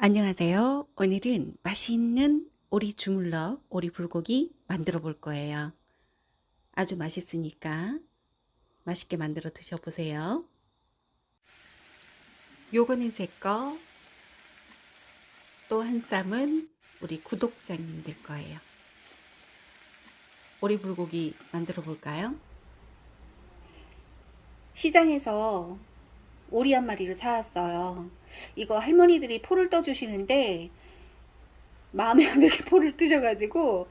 안녕하세요. 오늘은 맛있는 오리 주물럭, 오리 불고기 만들어 볼 거예요. 아주 맛있으니까 맛있게 만들어 드셔보세요. 요거는 제 거, 또 한 쌈은 우리 구독자님들 거예요. 오리 불고기 만들어 볼까요? 시장에서 오리 한 마리를 사왔어요. 이거 할머니들이 포를 떠주시는데 마음에 안 들게 포를 뜨셔가지고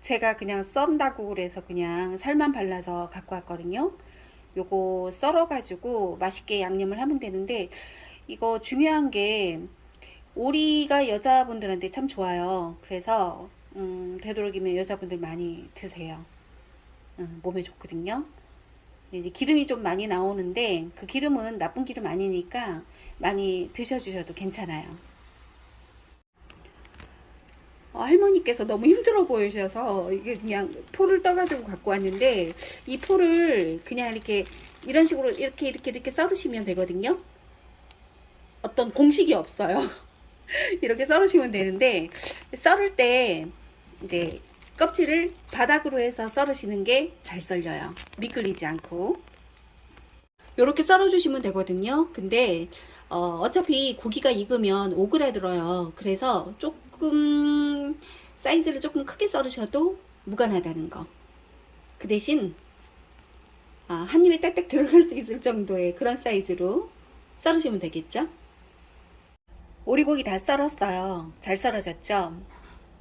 제가 그냥 썬다고 그래서 그냥 살만 발라서 갖고 왔거든요. 요거 썰어가지고 맛있게 양념을 하면 되는데 이거 중요한 게 오리가 여자분들한테 참 좋아요. 그래서 음, 되도록이면 여자분들 많이 드세요. 음, 몸에 좋거든요. 이제 기름이 좀 많이 나오는데 그 기름은 나쁜 기름 아니니까 많이 드셔주셔도 괜찮아요. 어, 할머니께서 너무 힘들어 보이셔서 이게 그냥 포를 떠가지고 갖고 왔는데 이 포를 그냥 이렇게 이런 식으로 이렇게 이렇게 이렇게 썰으시면 되거든요. 어떤 공식이 없어요. 이렇게 썰으시면 되는데 썰을 때 이제 껍질을 바닥으로 해서 썰으시는 게 잘 썰려요. 미끌리지 않고. 이렇게 썰어주시면 되거든요. 근데 어, 어차피 고기가 익으면 오그라들어요. 그래서 조금 사이즈를 조금 크게 썰으셔도 무관하다는 거. 그 대신 아, 한 입에 딱딱 들어갈 수 있을 정도의 그런 사이즈로 썰으시면 되겠죠. 오리고기 다 썰었어요. 잘 썰어졌죠?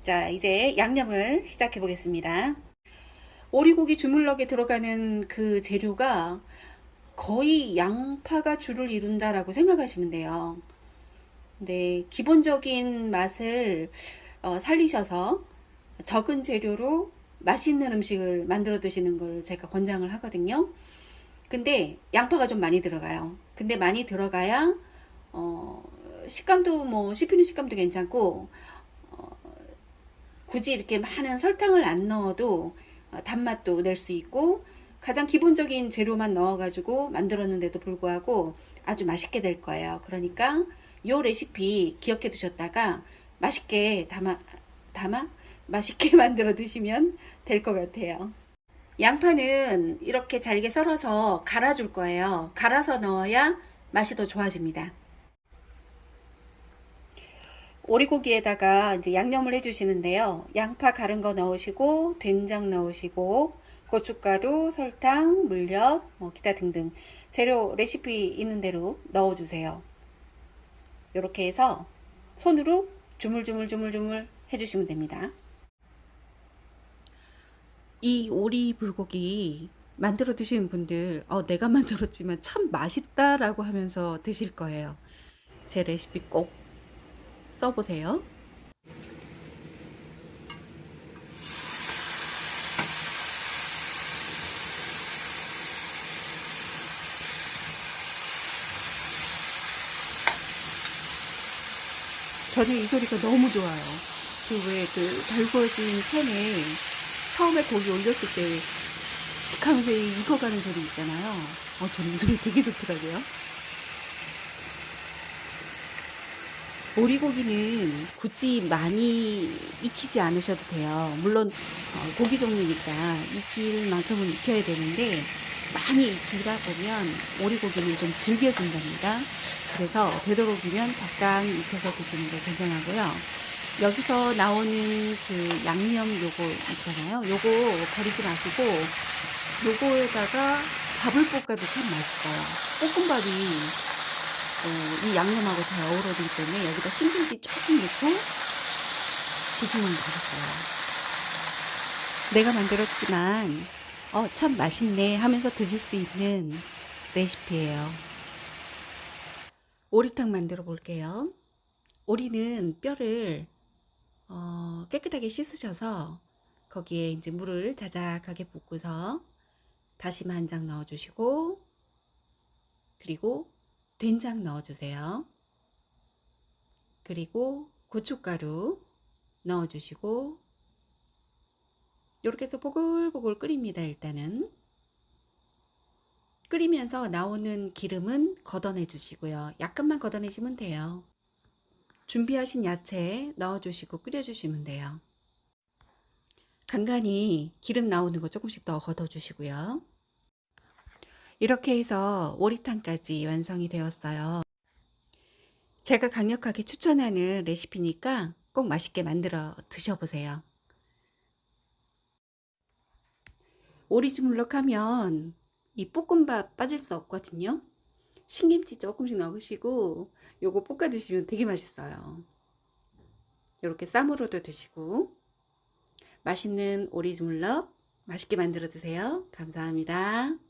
자 이제 양념을 시작해 보겠습니다. 오리고기 주물럭에 들어가는 그 재료가 거의 양파가 주를 이룬다 라고 생각하시면 돼요. 근데 기본적인 맛을 어, 살리셔서 적은 재료로 맛있는 음식을 만들어 드시는 걸 제가 권장을 하거든요. 근데 양파가 좀 많이 들어가요. 근데 많이 들어가야 어, 식감도 뭐 씹히는 식감도 괜찮고 굳이 이렇게 많은 설탕을 안 넣어도 어, 단맛도 낼 수 있고 가장 기본적인 재료만 넣어 가지고 만들었는데도 불구하고 아주 맛있게 될 거예요. 그러니까 이 레시피 기억해 두셨다가 맛있게 담아 담아? 맛있게 만들어 드시면 될 것 같아요. 양파는 이렇게 잘게 썰어서 갈아 줄 거예요. 갈아서 넣어야 맛이 더 좋아집니다 오리고기에다가 이제 양념을 해주시는데요. 양파 갈은 거 넣으시고 된장 넣으시고 고춧가루, 설탕, 물엿, 뭐 기타 등등 재료 레시피 있는 대로 넣어주세요. 이렇게 해서 손으로 주물주물주물주물 해주시면 됩니다. 이 오리 불고기 만들어 드시는 분들 어, 내가 만들었지만 참 맛있다 라고 하면서 드실 거예요. 제 레시피 꼭 써보세요. 저는 이 소리가 너무 좋아요. 그 왜 그 달구어진 팬에 처음에 고기 올렸을 때 치익 하면서 익어가는 소리 있잖아요. 어, 저는 이 소리 되게 좋더라고요. 오리고기는 굳이 많이 익히지 않으셔도 돼요. 물론 어, 고기 종류니까 익힐 만큼은 익혀야 되는데 많이 익히다 보면 오리고기는 좀 질겨진답니다. 그래서 되도록이면 적당히 익혀서 드시는 게 굉장하고요. 여기서 나오는 그 양념 요거 있잖아요. 요거 버리지 마시고 요거에다가 밥을 볶아도 참 맛있어요. 볶음밥이 어, 이 양념하고 잘 어우러지기 때문에 여기다 신김치 조금 넣고 드시면 맛있어요. 내가 만들었지만 어, 참 맛있네 하면서 드실 수 있는 레시피예요. 오리탕 만들어 볼게요. 오리는 뼈를 어, 깨끗하게 씻으셔서 거기에 이제 물을 자작하게 붓고서 다시마 한 장 넣어주시고 그리고 된장 넣어주세요. 그리고 고춧가루 넣어주시고 이렇게 해서 보글보글 끓입니다. 일단은 끓이면서 나오는 기름은 걷어내 주시고요. 약간만 걷어내시면 돼요. 준비하신 야채 넣어주시고 끓여주시면 돼요. 간간히 기름 나오는 거 조금씩 더 걷어주시고요. 이렇게 해서 오리탕까지 완성이 되었어요. 제가 강력하게 추천하는 레시피니까 꼭 맛있게 만들어 드셔보세요. 오리주물럭 하면 이 볶음밥 빠질 수 없거든요. 신김치 조금씩 넣으시고 요거 볶아 드시면 되게 맛있어요. 이렇게 쌈으로도 드시고 맛있는 오리주물럭 맛있게 만들어 드세요. 감사합니다.